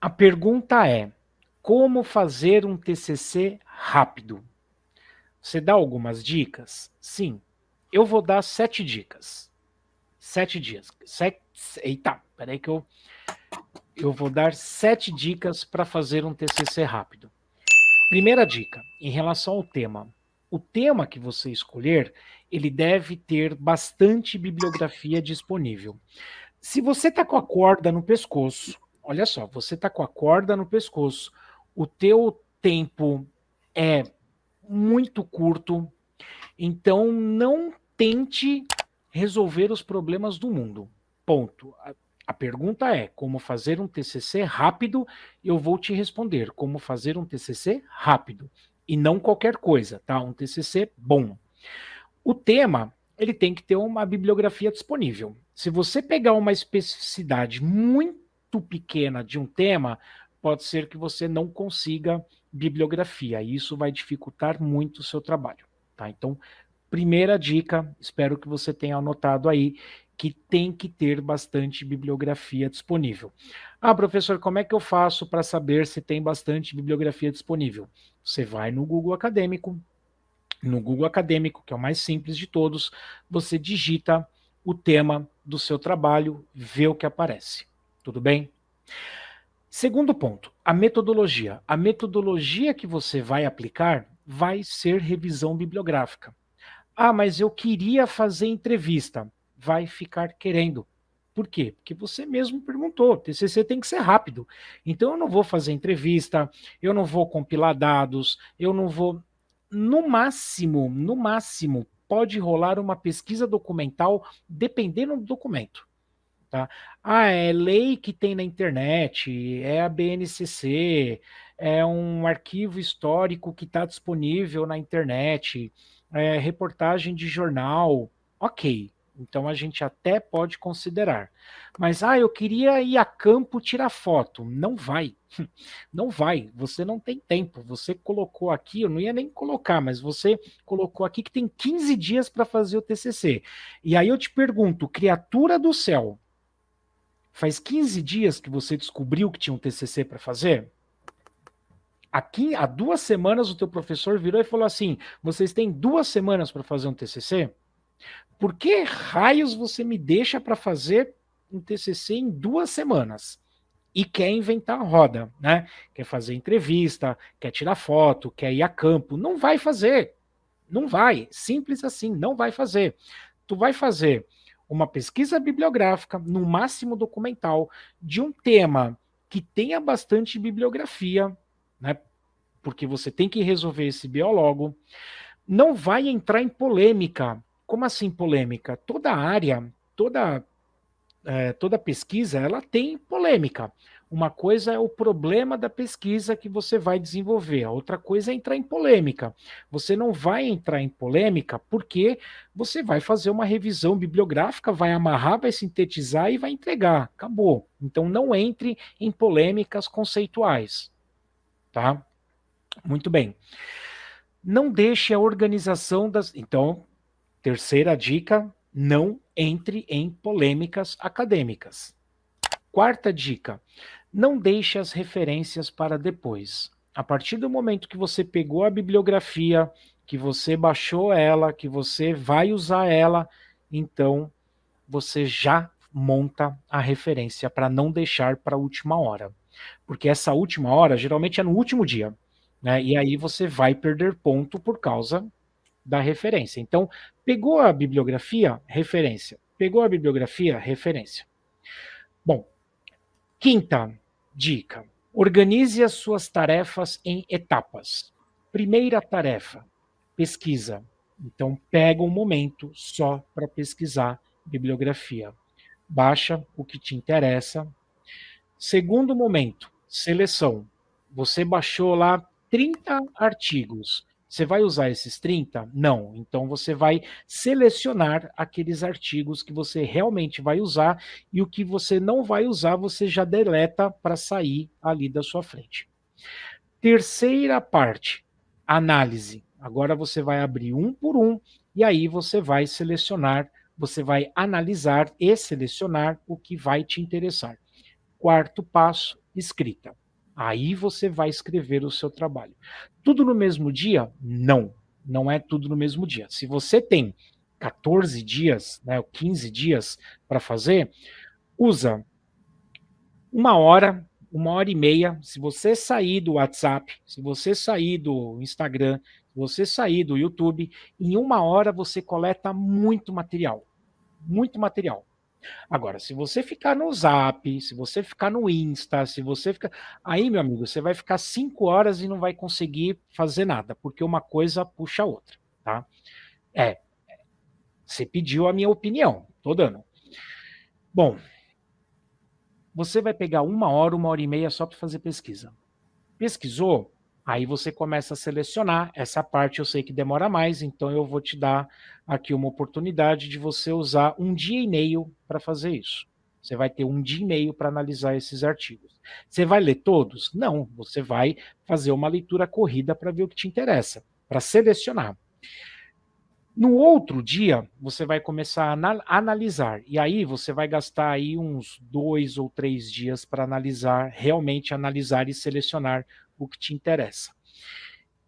A pergunta é: como fazer um TCC rápido? Você dá algumas dicas? Sim. Eu vou dar sete dicas. Sete dias. Sete, eita, peraí que eu... Eu vou dar sete dicas para fazer um TCC rápido. Primeira dica, em relação ao tema. O tema que você escolher, ele deve ter bastante bibliografia disponível. Se você está com a corda no pescoço, olha só, você está com a corda no pescoço, o teu tempo é muito curto, então não tente resolver os problemas do mundo. Ponto. A, pergunta é como fazer um TCC rápido? Eu vou te responder como fazer um TCC rápido e não qualquer coisa, tá? Um TCC bom. O tema, ele tem que ter uma bibliografia disponível. Se você pegar uma especificidade muito muito pequena de um tema, pode ser que você não consiga bibliografia, e isso vai dificultar muito o seu trabalho. Tá? Então, primeira dica, espero que você tenha anotado aí, que tem que ter bastante bibliografia disponível. Ah, professor, como é que eu faço para saber se tem bastante bibliografia disponível? Você vai no Google Acadêmico, no Google Acadêmico, que é o mais simples de todos, você digita o tema do seu trabalho, vê o que aparece. Tudo bem? Segundo ponto, a metodologia. A metodologia que você vai aplicar vai ser revisão bibliográfica. Ah, mas eu queria fazer entrevista. Vai ficar querendo. Por quê? Porque você mesmo perguntou, TCC tem que ser rápido. Então eu não vou fazer entrevista, eu não vou compilar dados, eu não vou... No máximo, no máximo, pode rolar uma pesquisa documental dependendo do documento. Tá? Ah, é lei que tem na internet, é a BNCC, é um arquivo histórico que está disponível na internet, é reportagem de jornal, ok. Então a gente até pode considerar. Mas, ah, eu queria ir a campo tirar foto. Não vai. Não vai. Você não tem tempo. Você colocou aqui, eu não ia nem colocar, mas você colocou aqui que tem 15 dias para fazer o TCC. E aí eu te pergunto, criatura do céu, Faz 15 dias que você descobriu que tinha um TCC para fazer? Aqui, há duas semanas, o teu professor virou e falou assim, vocês têm duas semanas para fazer um TCC? Por que raios você me deixa para fazer um TCC em duas semanas? E quer inventar a roda, né? Quer fazer entrevista, quer tirar foto, quer ir a campo. Não vai fazer. Não vai. Simples assim, não vai fazer. Tu vai fazer uma pesquisa bibliográfica, no máximo documental, de um tema que tenha bastante bibliografia, né? porque você tem que resolver esse biólogo, não vai entrar em polêmica. Como assim polêmica? Toda área, toda, é, toda pesquisa, ela tem polêmica. Uma coisa é o problema da pesquisa que você vai desenvolver, a outra coisa é entrar em polêmica. Você não vai entrar em polêmica porque você vai fazer uma revisão bibliográfica, vai amarrar, vai sintetizar e vai entregar. Acabou. Então não entre em polêmicas conceituais. Tá? Muito bem. Não deixe a organização das... Então, terceira dica, não entre em polêmicas acadêmicas. Quarta dica, não deixe as referências para depois. A partir do momento que você pegou a bibliografia, que você baixou ela, que você vai usar ela, então você já monta a referência para não deixar para a última hora. Porque essa última hora geralmente é no último dia. Né? E aí você vai perder ponto por causa da referência. Então, pegou a bibliografia, referência. Pegou a bibliografia, referência. Bom, quinta, Dica: organize as suas tarefas em etapas. Primeira tarefa: pesquisa. Então, pega um momento só para pesquisar bibliografia. Baixa o que te interessa. Segundo momento: seleção. Você baixou lá 30 artigos. Você vai usar esses 30? Não. Então você vai selecionar aqueles artigos que você realmente vai usar e o que você não vai usar você já deleta para sair ali da sua frente. Terceira parte, análise. Agora você vai abrir um por um e aí você vai selecionar, você vai analisar e selecionar o que vai te interessar. Quarto passo, escrita. Aí você vai escrever o seu trabalho. Tudo no mesmo dia? Não, não é tudo no mesmo dia. Se você tem 14 dias, né, 15 dias para fazer, usa uma hora, uma hora e meia. Se você sair do WhatsApp, se você sair do Instagram, se você sair do YouTube, em uma hora você coleta muito material. Muito material. Agora, se você ficar no Zap, se você ficar no Insta, se você ficar. Aí, meu amigo, você vai ficar cinco horas e não vai conseguir fazer nada, porque uma coisa puxa a outra, tá? É. Você pediu a minha opinião, tô dando. Bom, você vai pegar uma hora, uma hora e meia só para fazer pesquisa. Pesquisou? Aí você começa a selecionar. Essa parte eu sei que demora mais, então eu vou te dar aqui uma oportunidade de você usar um dia e meio para fazer isso. Você vai ter um dia e meio para analisar esses artigos. Você vai ler todos? Não, você vai fazer uma leitura corrida para ver o que te interessa, para selecionar. No outro dia, você vai começar a analisar, e aí você vai gastar aí uns dois ou três dias para analisar, realmente analisar e selecionar o que te interessa.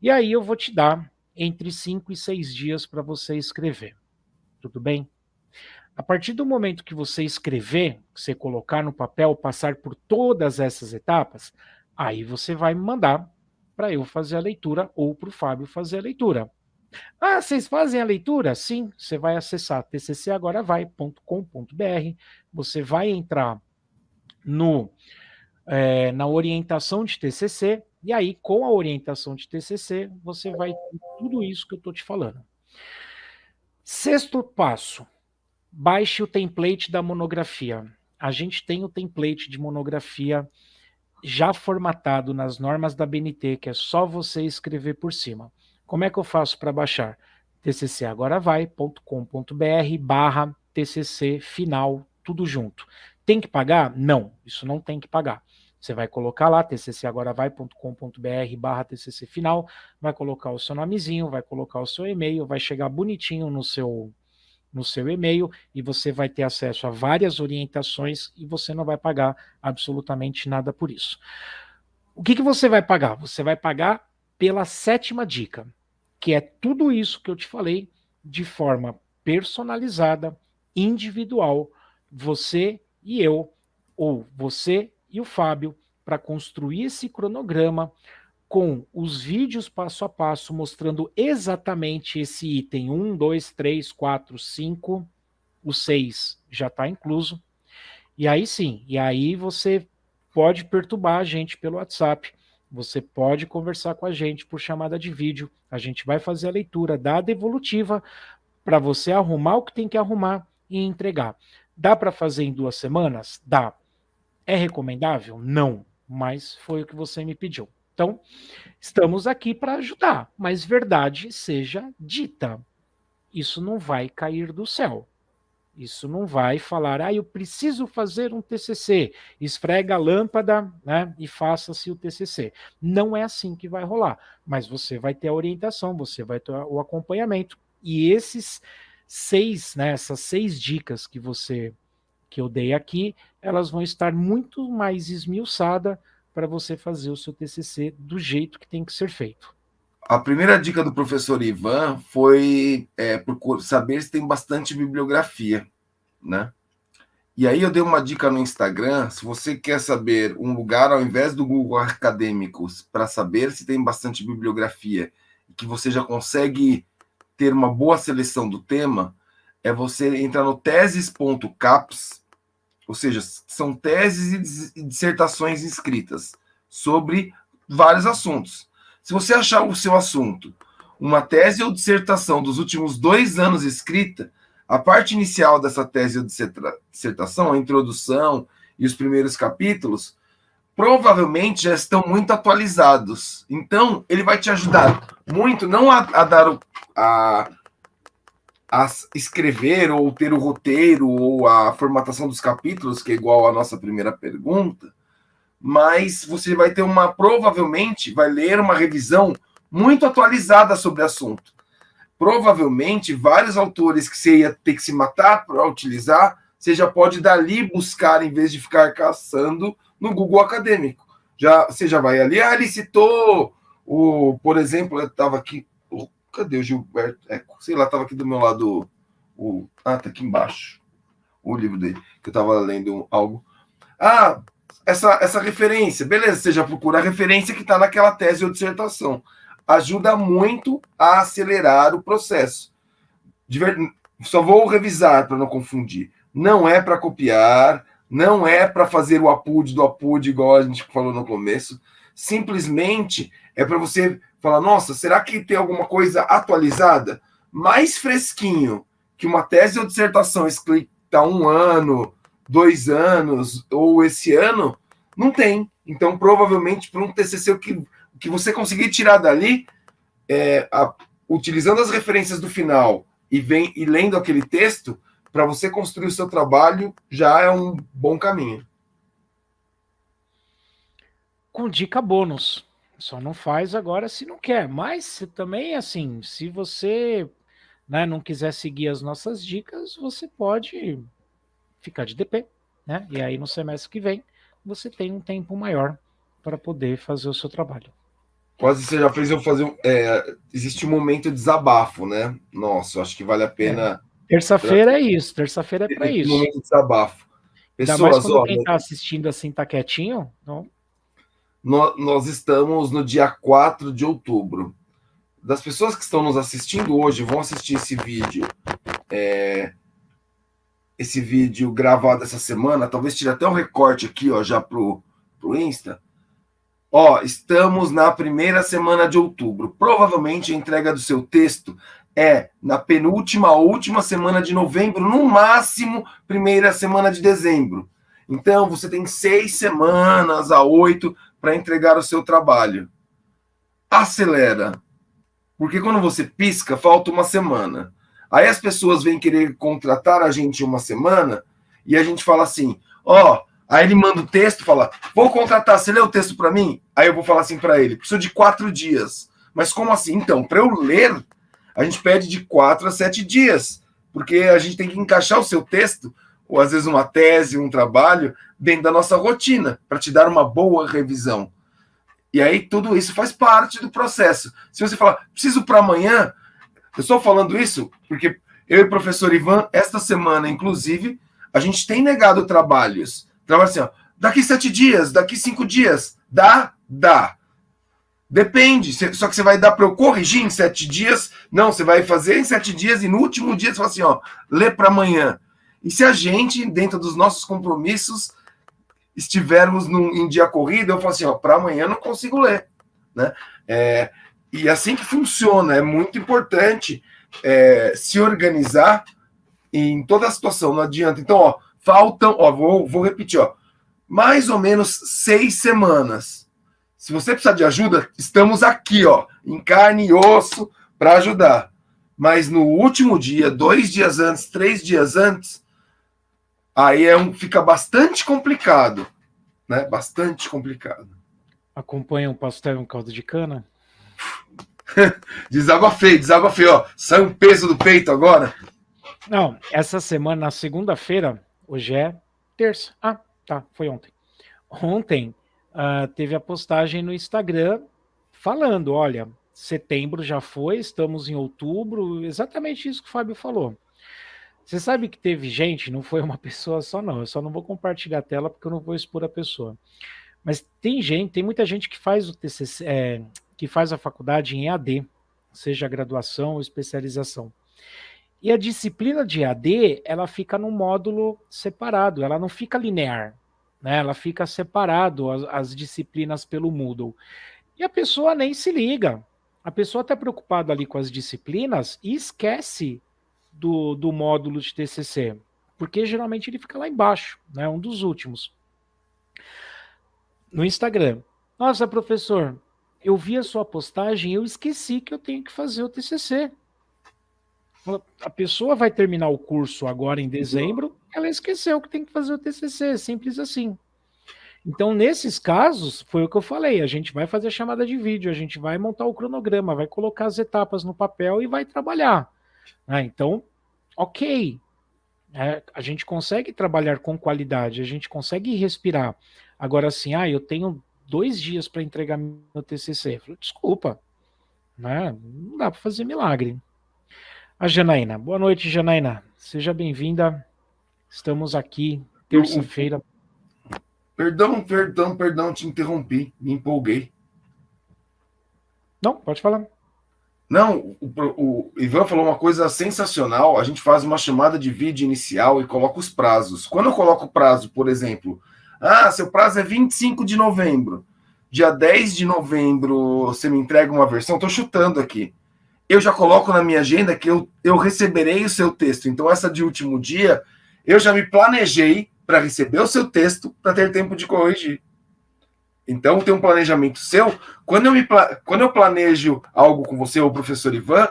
E aí eu vou te dar entre cinco e seis dias para você escrever. Tudo bem? A partir do momento que você escrever, você colocar no papel, passar por todas essas etapas, aí você vai me mandar para eu fazer a leitura ou para o Fábio fazer a leitura. Ah, vocês fazem a leitura? Sim, você vai acessar tccagoravai.com.br, você vai entrar no, é, na orientação de TCC, e aí, com a orientação de TCC, você vai ter tudo isso que eu estou te falando. Sexto passo, baixe o template da monografia. A gente tem o template de monografia já formatado nas normas da BNT, que é só você escrever por cima. Como é que eu faço para baixar? tccagoravai.com.br barra tcc final, tudo junto. Tem que pagar? Não, isso não tem que pagar. Você vai colocar lá, tccagoravai.com.br barra tcc final, vai colocar o seu nomezinho, vai colocar o seu e-mail, vai chegar bonitinho no seu, no seu e-mail e você vai ter acesso a várias orientações e você não vai pagar absolutamente nada por isso. O que, que você vai pagar? Você vai pagar pela sétima dica, que é tudo isso que eu te falei de forma personalizada, individual, você e eu, ou você e o Fábio para construir esse cronograma com os vídeos passo a passo mostrando exatamente esse item 1, 2, 3, 4, 5, o 6 já está incluso. E aí sim, e aí você pode perturbar a gente pelo WhatsApp, você pode conversar com a gente por chamada de vídeo, a gente vai fazer a leitura da devolutiva para você arrumar o que tem que arrumar e entregar. Dá para fazer em duas semanas? Dá. É recomendável? Não, mas foi o que você me pediu. Então, estamos aqui para ajudar, mas verdade seja dita. Isso não vai cair do céu. Isso não vai falar, ah, eu preciso fazer um TCC, esfrega a lâmpada né, e faça-se o TCC. Não é assim que vai rolar, mas você vai ter a orientação, você vai ter o acompanhamento. E esses seis, né, essas seis dicas que você que eu dei aqui, elas vão estar muito mais esmiuçadas para você fazer o seu TCC do jeito que tem que ser feito. A primeira dica do professor Ivan foi é, saber se tem bastante bibliografia, né? E aí eu dei uma dica no Instagram, se você quer saber um lugar ao invés do Google Acadêmicos para saber se tem bastante bibliografia e que você já consegue ter uma boa seleção do tema, é você entrar no teses.caps ou seja, são teses e dissertações escritas sobre vários assuntos. Se você achar o seu assunto uma tese ou dissertação dos últimos dois anos escrita, a parte inicial dessa tese ou dissertação, a introdução e os primeiros capítulos, provavelmente já estão muito atualizados. Então, ele vai te ajudar muito, não a, a dar o, a, a escrever ou ter o roteiro ou a formatação dos capítulos, que é igual à nossa primeira pergunta, mas você vai ter uma, provavelmente, vai ler uma revisão muito atualizada sobre o assunto. Provavelmente, vários autores que você ia ter que se matar para utilizar, você já pode dali buscar, em vez de ficar caçando no Google Acadêmico. Já, você já vai ali, ah, ele citou o, por exemplo, eu estava aqui, cadê o Gilberto? É, sei lá, estava aqui do meu lado, o, ah, tá aqui embaixo, o livro dele, que eu estava lendo algo. Ah, essa, essa referência, beleza, você já procura a referência que está naquela tese ou dissertação. Ajuda muito a acelerar o processo. Ver... Só vou revisar para não confundir. Não é para copiar, não é para fazer o apud do apud, igual a gente falou no começo. Simplesmente é para você falar: nossa, será que tem alguma coisa atualizada? Mais fresquinho que uma tese ou dissertação escrita há um ano, dois anos ou esse ano, não tem. Então, provavelmente, para um TCC, o que, que você conseguir tirar dali, é, a, utilizando as referências do final e, vem, e lendo aquele texto, para você construir o seu trabalho, já é um bom caminho. Com dica bônus. Só não faz agora se não quer. Mas também, assim, se você né, não quiser seguir as nossas dicas, você pode ficar de DP, né? E aí no semestre que vem você tem um tempo maior para poder fazer o seu trabalho. Quase você já fez eu fazer. É, existe um momento de desabafo, né? Nossa, acho que vale a pena. É. Terça-feira é isso, terça-feira é para isso. Momento de desabafo. Pessoas, Ainda mais quando ó, quem está assistindo assim tá quietinho, não. Nós estamos no dia 4 de outubro. Das pessoas que estão nos assistindo hoje, vão assistir esse vídeo é, esse vídeo gravado essa semana, talvez tire até um recorte aqui, ó, já pro, pro Insta. Ó, estamos na primeira semana de outubro. Provavelmente a entrega do seu texto é na penúltima última semana de novembro, no máximo primeira semana de dezembro. Então você tem seis semanas a oito para entregar o seu trabalho. Acelera. Porque quando você pisca, falta uma semana. Aí as pessoas vêm querer contratar a gente uma semana e a gente fala assim: ó, oh, aí ele manda o texto, fala: vou contratar, você lê o texto para mim? Aí eu vou falar assim para ele: preciso de quatro dias. Mas como assim? Então, para eu ler, a gente pede de quatro a sete dias, porque a gente tem que encaixar o seu texto, ou às vezes uma tese, um trabalho, dentro da nossa rotina, para te dar uma boa revisão. E aí tudo isso faz parte do processo. Se você falar, preciso para amanhã, eu estou falando isso porque eu e o professor Ivan, esta semana, inclusive, a gente tem negado trabalhos. Trabalho assim, ó, daqui sete dias, daqui cinco dias. Dá? Dá. Depende. Só que você vai dar para eu corrigir em sete dias? Não, você vai fazer em sete dias e no último dia você fala assim, ó, lê para amanhã. E se a gente, dentro dos nossos compromissos, estivermos num, em dia corrido, eu falo assim, ó, para amanhã não consigo ler, né? É, e assim que funciona, é muito importante é, se organizar em toda a situação, não adianta. Então, ó, faltam, ó, vou, vou repetir, ó, mais ou menos seis semanas. Se você precisar de ajuda, estamos aqui, ó, em carne e osso para ajudar. Mas no último dia, dois dias antes, três dias antes, aí é um, fica bastante complicado, né? Bastante complicado. Acompanha um pastel e um caldo de cana? desabafei, desabafei, ó. Sai um peso do peito agora. Não, essa semana, na segunda-feira, hoje é terça. Ah, tá, foi ontem. Ontem uh, teve a postagem no Instagram falando: olha, setembro já foi, estamos em outubro, exatamente isso que o Fábio falou. Você sabe que teve gente, não foi uma pessoa só, não. Eu só não vou compartilhar a tela porque eu não vou expor a pessoa. Mas tem gente, tem muita gente que faz o TCC, é, que faz a faculdade em EAD, seja graduação ou especialização. E a disciplina de EAD, ela fica num módulo separado, ela não fica linear, né? Ela fica separado as, as disciplinas pelo Moodle. E a pessoa nem se liga. A pessoa está preocupada ali com as disciplinas e esquece do, do módulo de TCC, porque geralmente ele fica lá embaixo, né? Um dos últimos. No Instagram. Nossa, professor, eu vi a sua postagem e eu esqueci que eu tenho que fazer o TCC. A pessoa vai terminar o curso agora em dezembro, ela esqueceu que tem que fazer o TCC, simples assim. Então, nesses casos, foi o que eu falei, a gente vai fazer a chamada de vídeo, a gente vai montar o cronograma, vai colocar as etapas no papel e vai trabalhar. Ah, então, ok, é, a gente consegue trabalhar com qualidade, a gente consegue respirar. Agora, assim, ah, eu tenho dois dias para entregar meu TCC. Falei, desculpa, né? não dá para fazer milagre. A Janaína. Boa noite, Janaína. Seja bem-vinda. Estamos aqui, terça-feira. Perdão, perdão, perdão, te interrompi, me empolguei. Não, pode falar. Não, o, o, Ivan falou uma coisa sensacional. A gente faz uma chamada de vídeo inicial e coloca os prazos. Quando eu coloco o prazo, por exemplo, ah, seu prazo é 25 de novembro. Dia 10 de novembro você me entrega uma versão. Estou chutando aqui. Eu já coloco na minha agenda que eu, eu receberei o seu texto. Então, essa de último dia, eu já me planejei para receber o seu texto para ter tempo de corrigir. Então, tem um planejamento seu. Quando eu, me, quando eu planejo algo com você, ou professor Ivan,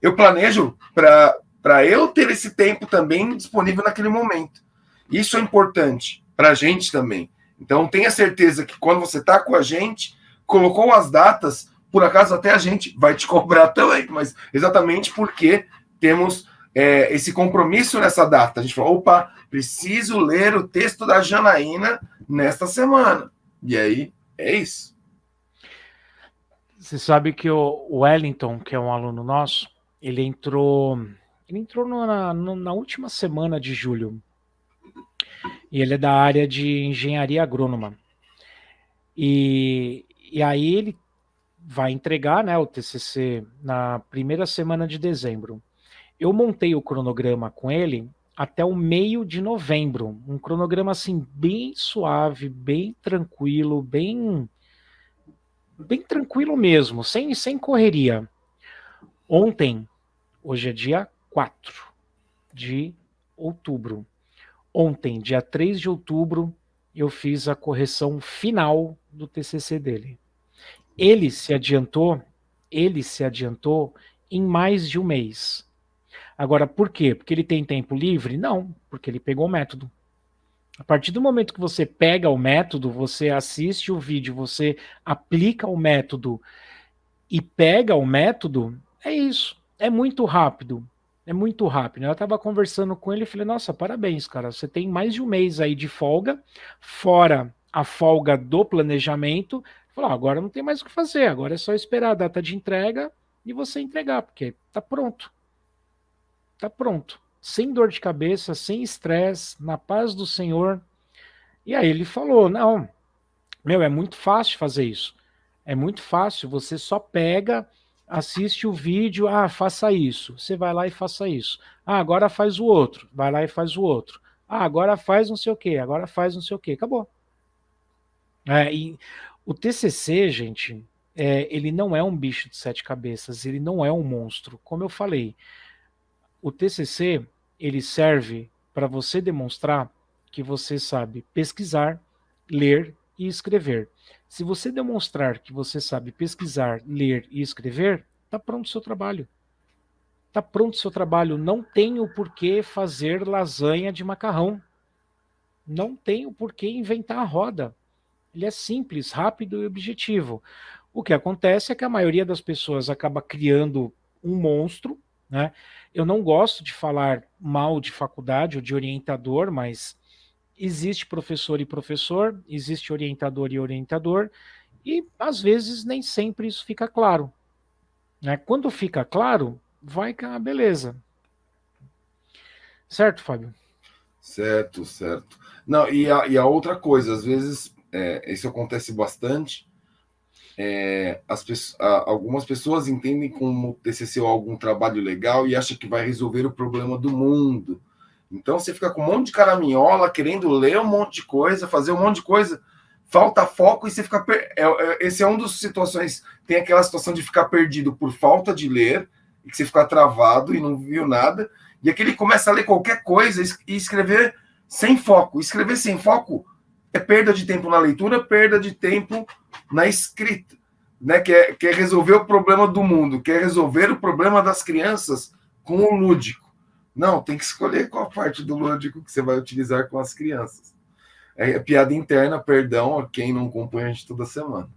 eu planejo para eu ter esse tempo também disponível naquele momento. Isso é importante para a gente também. Então, tenha certeza que quando você está com a gente, colocou as datas, por acaso até a gente vai te cobrar também, mas exatamente porque temos é, esse compromisso nessa data. A gente falou, opa, preciso ler o texto da Janaína nesta semana. E aí, é isso. Você sabe que o Wellington, que é um aluno nosso, ele entrou, ele entrou na, na última semana de julho. E ele é da área de engenharia agrônoma. E, e aí ele vai entregar né, o TCC na primeira semana de dezembro. Eu montei o cronograma com ele até o meio de novembro. Um cronograma assim bem suave, bem tranquilo, bem bem tranquilo mesmo, sem sem correria. Ontem, hoje é dia 4 de outubro. Ontem, dia 3 de outubro, eu fiz a correção final do TCC dele. Ele se adiantou, ele se adiantou em mais de um mês. Agora, por quê? Porque ele tem tempo livre? Não, porque ele pegou o método. A partir do momento que você pega o método, você assiste o vídeo, você aplica o método e pega o método, é isso. É muito rápido. É muito rápido. Eu estava conversando com ele e falei, nossa, parabéns, cara. Você tem mais de um mês aí de folga, fora a folga do planejamento. Falou, ah, agora não tem mais o que fazer, agora é só esperar a data de entrega e você entregar, porque tá pronto tá pronto. Sem dor de cabeça, sem estresse, na paz do Senhor. E aí ele falou: não, meu, é muito fácil fazer isso. É muito fácil, você só pega, assiste o vídeo, ah, faça isso. Você vai lá e faça isso. Ah, agora faz o outro. Vai lá e faz o outro. Ah, agora faz não sei o que, agora faz não sei o que. Acabou. É, e o TCC, gente, é, ele não é um bicho de sete cabeças, ele não é um monstro. Como eu falei, o TCC, ele serve para você demonstrar que você sabe pesquisar, ler e escrever. Se você demonstrar que você sabe pesquisar, ler e escrever, está pronto o seu trabalho. Está pronto o seu trabalho. Não tem o porquê fazer lasanha de macarrão. Não tem o porquê inventar a roda. Ele é simples, rápido e objetivo. O que acontece é que a maioria das pessoas acaba criando um monstro, né? Eu não gosto de falar mal de faculdade ou de orientador, mas existe professor e professor, existe orientador e orientador, e às vezes nem sempre isso fica claro. Né? Quando fica claro, vai que é uma beleza. Certo, Fábio? Certo, certo. Não, e a, e a outra coisa, às vezes, é, isso acontece bastante, é, as, algumas pessoas entendem como TCC ou algum trabalho legal e acham que vai resolver o problema do mundo. Então você fica com um monte de caraminhola, querendo ler um monte de coisa, fazer um monte de coisa, falta foco e você fica. Per... É, é, esse é um dos situações. Tem aquela situação de ficar perdido por falta de ler, e que você fica travado e não viu nada, e aquele começa a ler qualquer coisa e escrever sem foco. Escrever sem foco é perda de tempo na leitura, perda de tempo na escrita, né? Quer, quer resolver o problema do mundo, quer resolver o problema das crianças com o lúdico. Não, tem que escolher qual parte do lúdico que você vai utilizar com as crianças. É, é piada interna, perdão a quem não acompanha a gente toda semana.